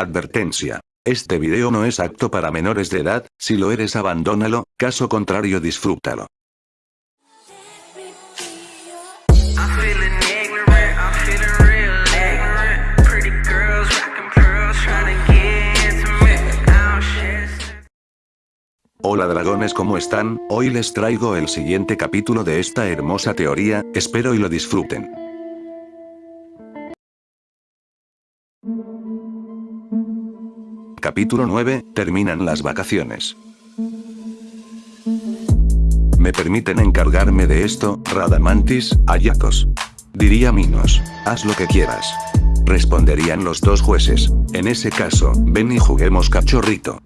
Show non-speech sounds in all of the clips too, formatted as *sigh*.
Advertencia. Este video no es apto para menores de edad, si lo eres abandónalo, caso contrario disfrútalo. Don't share. Hola dragones ¿cómo están? Hoy les traigo el siguiente capítulo de esta hermosa teoría, espero y lo disfruten. Capítulo 9, terminan las vacaciones. ¿Me permiten encargarme de esto, Radamantis, Ayakos? Diría Minos. Haz lo que quieras. Responderían los dos jueces. En ese caso, ven y juguemos cachorrito.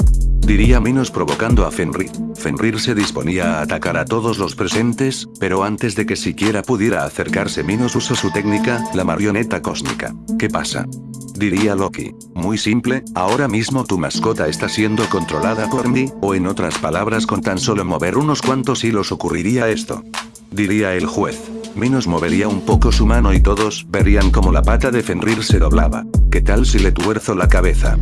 Diría Minos provocando a Fenrir. Fenrir se disponía a atacar a todos los presentes, pero antes de que siquiera pudiera acercarse Minos usó su técnica, la marioneta cósmica. ¿Qué pasa? Diría Loki. Muy simple, ahora mismo tu mascota está siendo controlada por mí, o en otras palabras con tan solo mover unos cuantos hilos ocurriría esto. Diría el juez. Minos movería un poco su mano y todos verían como la pata de Fenrir se doblaba. ¿Qué tal si le tuerzo la cabeza?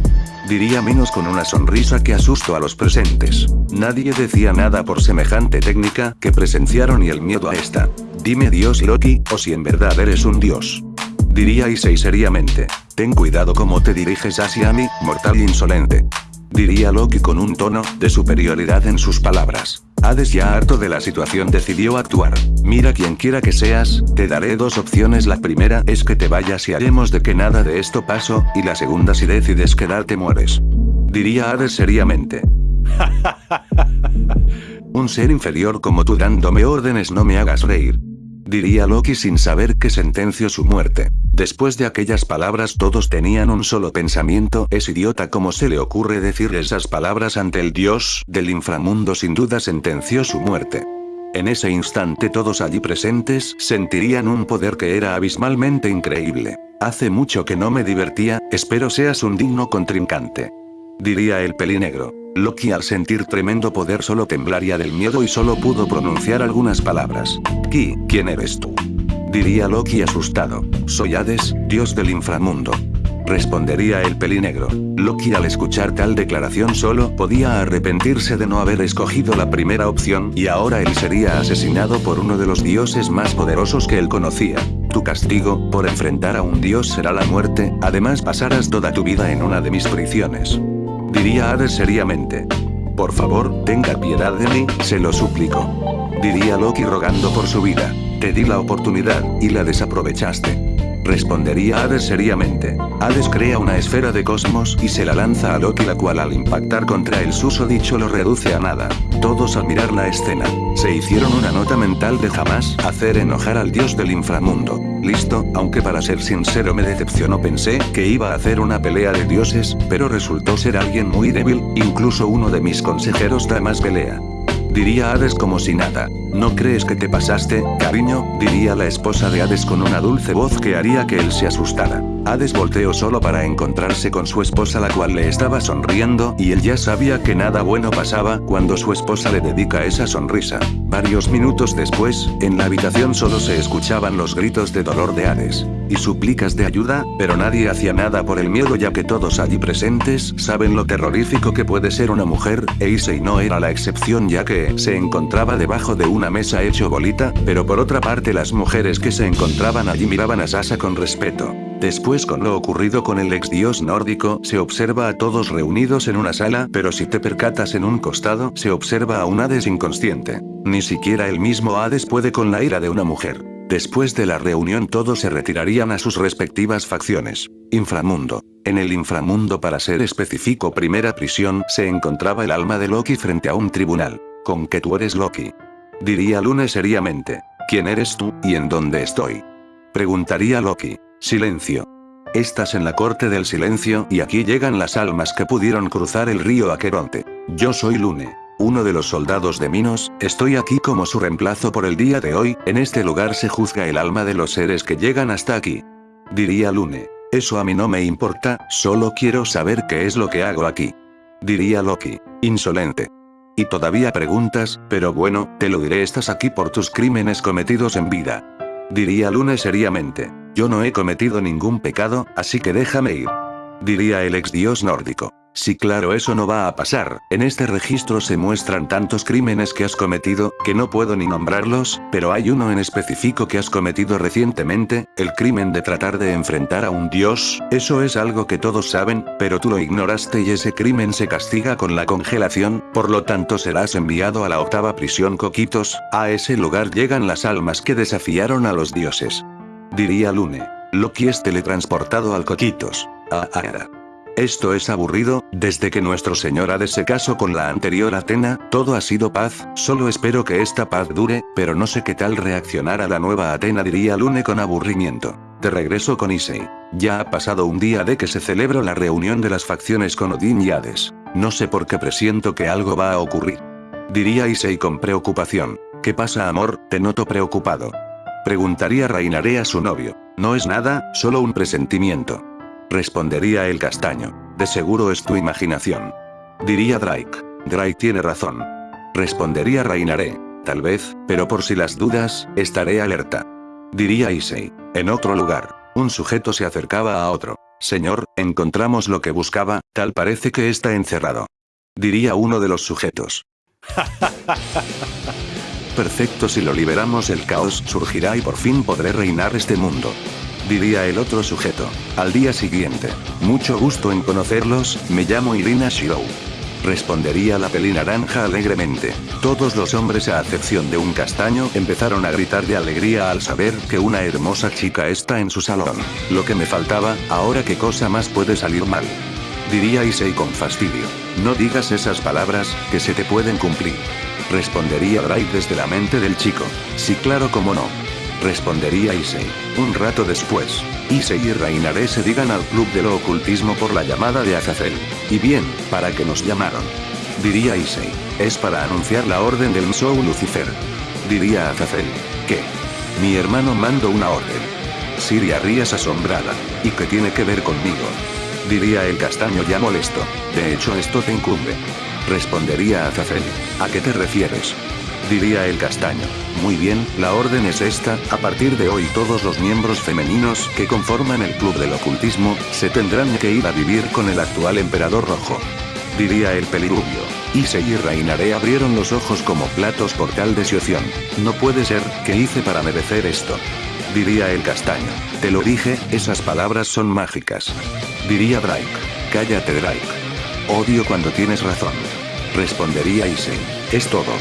Diría Minos con una sonrisa que asustó a los presentes. Nadie decía nada por semejante técnica que presenciaron y el miedo a esta. Dime Dios Loki, o si en verdad eres un dios. Diría Issei seriamente. Ten cuidado como te diriges hacia mí, mortal insolente. Diría Loki con un tono de superioridad en sus palabras. Hades ya harto de la situación decidió actuar. Mira quien quiera que seas, te daré dos opciones la primera es que te vayas y haremos de que nada de esto pasó, y la segunda si decides quedarte mueres. Diría Hades seriamente. *laughs* Un ser inferior como tú dándome órdenes no me hagas reír. Diría Loki sin saber que sentenció su muerte. Después de aquellas palabras todos tenían un solo pensamiento, es idiota como se le ocurre decir esas palabras ante el dios del inframundo sin duda sentenció su muerte. En ese instante todos allí presentes sentirían un poder que era abismalmente increíble. Hace mucho que no me divertía, espero seas un digno contrincante. Diría el pelinegro. Loki al sentir tremendo poder solo temblaría del miedo y solo pudo pronunciar algunas palabras. Ki, ¿quién eres tú? Diría Loki asustado. Soy Hades, dios del inframundo. Respondería el pelinegro. Loki al escuchar tal declaración solo podía arrepentirse de no haber escogido la primera opción y ahora él sería asesinado por uno de los dioses más poderosos que él conocía. Tu castigo, por enfrentar a un dios será la muerte, además pasarás toda tu vida en una de mis prisiones. Diría Hades seriamente. Por favor, tenga piedad de mí, se lo suplico. Diría Loki rogando por su vida. Te di la oportunidad, y la desaprovechaste. Respondería Hades seriamente. Hades crea una esfera de cosmos y se la lanza a Loki la cual al impactar contra el susodicho lo reduce a nada. Todos al mirar la escena, se hicieron una nota mental de jamás hacer enojar al dios del inframundo. Listo, aunque para ser sincero me decepcionó pensé que iba a hacer una pelea de dioses, pero resultó ser alguien muy débil, incluso uno de mis consejeros da más pelea. Diría Hades como si nada. ¿No crees que te pasaste, cariño? Diría la esposa de Hades con una dulce voz que haría que él se asustara. Hades volteó solo para encontrarse con su esposa la cual le estaba sonriendo y él ya sabía que nada bueno pasaba cuando su esposa le dedica esa sonrisa. Varios minutos después, en la habitación solo se escuchaban los gritos de dolor de Hades. Y súplicas de ayuda, pero nadie hacía nada por el miedo ya que todos allí presentes saben lo terrorífico que puede ser una mujer, e Issei no era la excepción ya que se encontraba debajo de una mesa hecho bolita, pero por otra parte las mujeres que se encontraban allí miraban a Sasa con respeto. Después con lo ocurrido con el ex dios nórdico, se observa a todos reunidos en una sala, pero si te percatas en un costado, se observa a un Hades inconsciente. Ni siquiera el mismo Hades puede con la ira de una mujer. Después de la reunión todos se retirarían a sus respectivas facciones. Inframundo. En el inframundo para ser específico primera prisión se encontraba el alma de Loki frente a un tribunal. Con que tú eres Loki. Diría Lune seriamente. ¿Quién eres tú, y en dónde estoy? Preguntaría Loki. Silencio. Estás en la corte del silencio y aquí llegan las almas que pudieron cruzar el río Aqueronte. Yo soy Lune. Uno de los soldados de Minos, estoy aquí como su reemplazo por el día de hoy, en este lugar se juzga el alma de los seres que llegan hasta aquí. Diría Lune. Eso a mí no me importa, solo quiero saber qué es lo que hago aquí. Diría Loki. Insolente. Y todavía preguntas, pero bueno, te lo diré estás aquí por tus crímenes cometidos en vida. Diría Lune seriamente. Yo no he cometido ningún pecado, así que déjame ir. Diría el ex dios nórdico. Sí claro eso no va a pasar, en este registro se muestran tantos crímenes que has cometido, que no puedo ni nombrarlos, pero hay uno en específico que has cometido recientemente, el crimen de tratar de enfrentar a un dios, eso es algo que todos saben, pero tú lo ignoraste y ese crimen se castiga con la congelación, por lo tanto serás enviado a la octava prisión Coquitos, a ese lugar llegan las almas que desafiaron a los dioses. Diría Lune. Loki es teletransportado al Coquitos. Ah, ah, esto es aburrido, desde que nuestro señor Hades se casó con la anterior Atena, todo ha sido paz, solo espero que esta paz dure, pero no sé qué tal reaccionar a la nueva Atena diría Lune con aburrimiento. De regreso con Issei. Ya ha pasado un día de que se celebró la reunión de las facciones con Odín y Hades. No sé por qué presiento que algo va a ocurrir. Diría Issei con preocupación. ¿Qué pasa amor? Te noto preocupado. Preguntaría Reinaré a su novio. No es nada, solo un presentimiento. Respondería el castaño. De seguro es tu imaginación. Diría Drake. Drake tiene razón. Respondería Reinaré. Tal vez, pero por si las dudas, estaré alerta. Diría Issei. En otro lugar. Un sujeto se acercaba a otro. Señor, encontramos lo que buscaba, tal parece que está encerrado. Diría uno de los sujetos. *laughs* Perfecto si lo liberamos el caos surgirá y por fin podré reinar este mundo diría el otro sujeto. Al día siguiente. Mucho gusto en conocerlos, me llamo Irina Shirou. Respondería la peli naranja alegremente. Todos los hombres a excepción de un castaño empezaron a gritar de alegría al saber que una hermosa chica está en su salón. Lo que me faltaba, ahora qué cosa más puede salir mal. Diría Issei con fastidio. No digas esas palabras, que se te pueden cumplir. Respondería Drake desde la mente del chico. Sí claro como no. Respondería Issei. Un rato después, Issei y Reinaré se digan al club de lo ocultismo por la llamada de Azazel. Y bien, ¿para qué nos llamaron? Diría Issei. Es para anunciar la orden del Msou Lucifer. Diría Azazel. ¿Qué? Mi hermano mandó una orden. Siria rías asombrada. ¿Y qué tiene que ver conmigo? Diría el castaño ya molesto. De hecho esto te incumbe. Respondería Azazel. ¿A qué te refieres? Diría el castaño. Muy bien, la orden es esta, a partir de hoy todos los miembros femeninos que conforman el club del ocultismo, se tendrán que ir a vivir con el actual emperador rojo. Diría el pelirubio. Issei y Reinaré abrieron los ojos como platos por tal desioción. No puede ser, ¿qué hice para merecer esto? Diría el castaño. Te lo dije, esas palabras son mágicas. Diría Drake. Cállate Drake. Odio cuando tienes razón. Respondería Issei. Es todo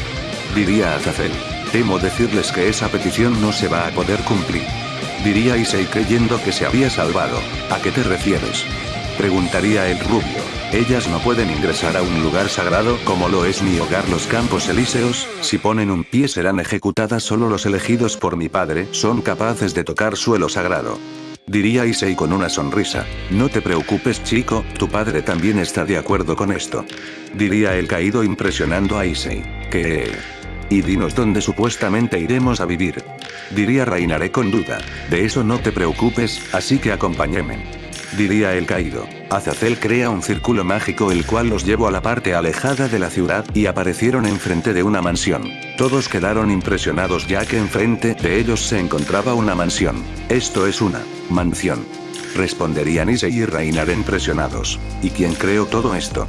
diría Azazel. Temo decirles que esa petición no se va a poder cumplir. Diría Issei creyendo que se había salvado. ¿A qué te refieres? Preguntaría el rubio. Ellas no pueden ingresar a un lugar sagrado como lo es mi hogar los campos elíseos, si ponen un pie serán ejecutadas solo los elegidos por mi padre son capaces de tocar suelo sagrado. Diría Issei con una sonrisa. No te preocupes chico, tu padre también está de acuerdo con esto. Diría el caído impresionando a Issei. Que... Y dinos dónde supuestamente iremos a vivir. Diría Reinaré con duda. De eso no te preocupes, así que acompáñeme. Diría el caído. Azazel crea un círculo mágico el cual los llevó a la parte alejada de la ciudad y aparecieron enfrente de una mansión. Todos quedaron impresionados ya que enfrente de ellos se encontraba una mansión. Esto es una mansión. Responderían Ise y Reinaré impresionados. ¿Y quién creó todo esto?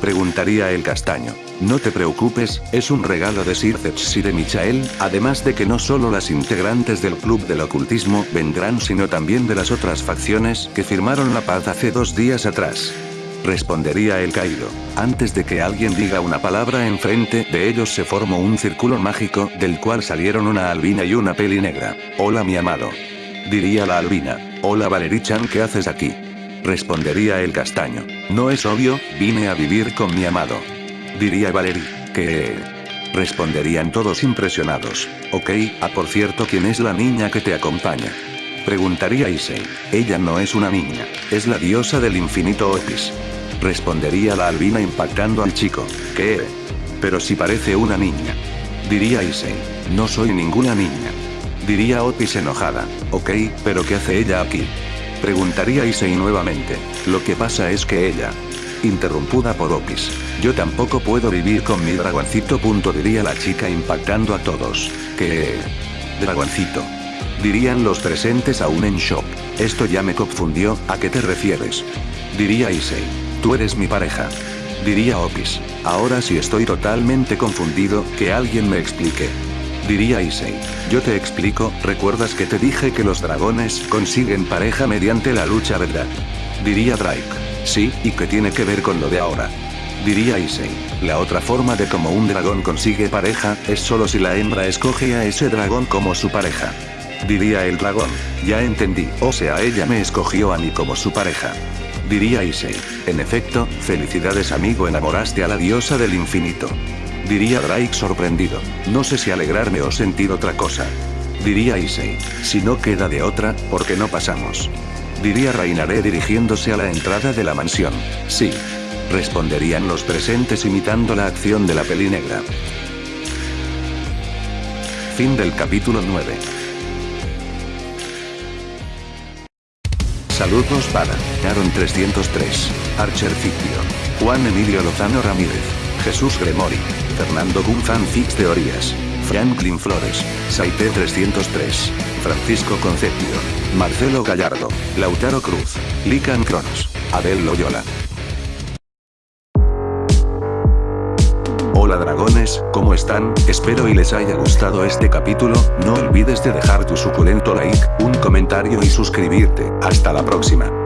Preguntaría el castaño. No te preocupes, es un regalo de Sir y de Michael, además de que no solo las integrantes del Club del Ocultismo vendrán sino también de las otras facciones que firmaron la paz hace dos días atrás. Respondería el caído. Antes de que alguien diga una palabra enfrente de ellos se formó un círculo mágico, del cual salieron una albina y una peli negra. Hola mi amado. Diría la albina. Hola Valerichan ¿qué haces aquí? Respondería el castaño. No es obvio, vine a vivir con mi amado diría Valerie. Que... Responderían todos impresionados. Ok, ah por cierto ¿quién es la niña que te acompaña? Preguntaría Issei. Ella no es una niña, es la diosa del infinito Otis. Respondería la albina impactando al chico. ¿Qué? Pero si parece una niña. Diría Issei. No soy ninguna niña. Diría Otis enojada. Ok, pero ¿qué hace ella aquí? Preguntaría Issei nuevamente. Lo que pasa es que ella, interrumpida por Opis. Yo tampoco puedo vivir con mi dragoncito. Punto diría la chica impactando a todos. ¿Qué? Dragoncito. Dirían los presentes aún en shock. Esto ya me confundió, ¿a qué te refieres? Diría Issei. Tú eres mi pareja. Diría Opis. Ahora sí estoy totalmente confundido, que alguien me explique. Diría Issei. Yo te explico, ¿recuerdas que te dije que los dragones consiguen pareja mediante la lucha verdad? Diría Drake. Sí, ¿y qué tiene que ver con lo de ahora? Diría Issei. La otra forma de cómo un dragón consigue pareja, es solo si la hembra escoge a ese dragón como su pareja. Diría el dragón. Ya entendí, o sea ella me escogió a mí como su pareja. Diría Issei. En efecto, felicidades amigo enamoraste a la diosa del infinito. Diría Drake sorprendido. No sé si alegrarme o sentir otra cosa. Diría Issei. Si no queda de otra, ¿por qué no pasamos? Diría Reinaré dirigiéndose a la entrada de la mansión. Sí. Responderían los presentes imitando la acción de la peli negra. Fin del capítulo 9. Saludos para Aaron 303, Archer Fictio, Juan Emilio Lozano Ramírez, Jesús Gremori, Fernando Gunfan Fix Teorías, Franklin Flores, Saite 303, Francisco Concepio, Marcelo Gallardo, Lautaro Cruz, Lican Cronos, Adel Loyola. Hola dragones, ¿cómo están? Espero y les haya gustado este capítulo, no olvides de dejar tu suculento like, un comentario y suscribirte, hasta la próxima.